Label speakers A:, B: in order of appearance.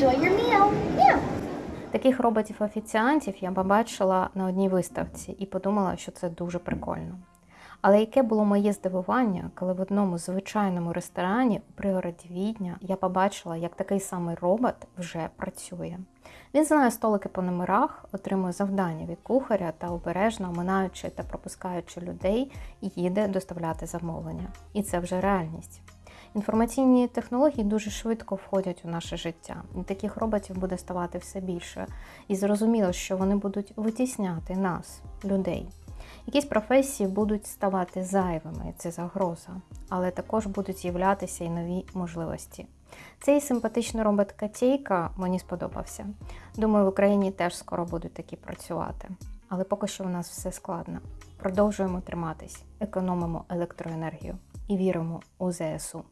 A: Enjoy your meal. Yeah.
B: Таких роботів-офіціантів я побачила на одній виставці і подумала, що це дуже прикольно. Але яке було моє здивування, коли в одному звичайному ресторані у пригороді Відня я побачила, як такий самий робот вже працює. Він знає столики по номерах, отримує завдання від кухаря та обережно оминаючи та пропускаючи людей, їде доставляти замовлення. І це вже реальність. Інформаційні технології дуже швидко входять у наше життя, і таких роботів буде ставати все більше. І зрозуміло, що вони будуть витісняти нас, людей. Якісь професії будуть ставати зайвими, це загроза, але також будуть з'являтися і нові можливості. Цей симпатичний робот Катейка мені сподобався. Думаю, в Україні теж скоро будуть такі працювати. Але поки що у нас все складно. Продовжуємо триматись, економимо електроенергію і віримо у ЗСУ.